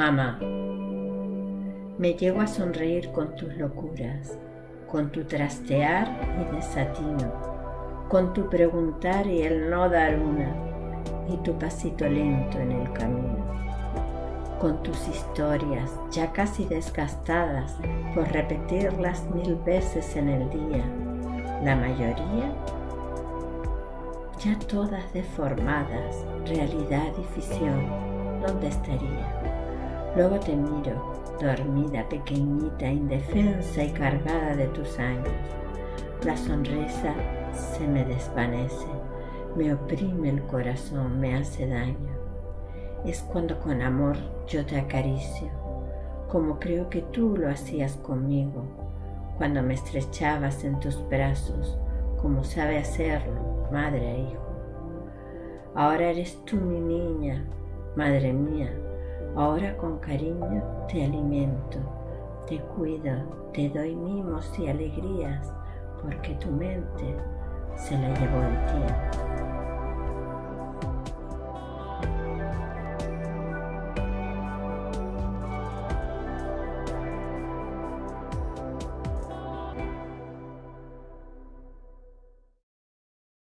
Mamá, me llego a sonreír con tus locuras, con tu trastear y desatino, con tu preguntar y el no dar una, y tu pasito lento en el camino, con tus historias ya casi desgastadas por repetirlas mil veces en el día, la mayoría ya todas deformadas, realidad y ficción, ¿dónde estaría? Luego te miro, dormida, pequeñita, indefensa y cargada de tus años. La sonrisa se me desvanece, me oprime el corazón, me hace daño. Es cuando con amor yo te acaricio, como creo que tú lo hacías conmigo, cuando me estrechabas en tus brazos, como sabe hacerlo, madre e hijo. Ahora eres tú mi niña, madre mía, ahora con cariño te alimento, te cuido, te doy mimos y alegrías, porque tu mente se la llevó el tiempo.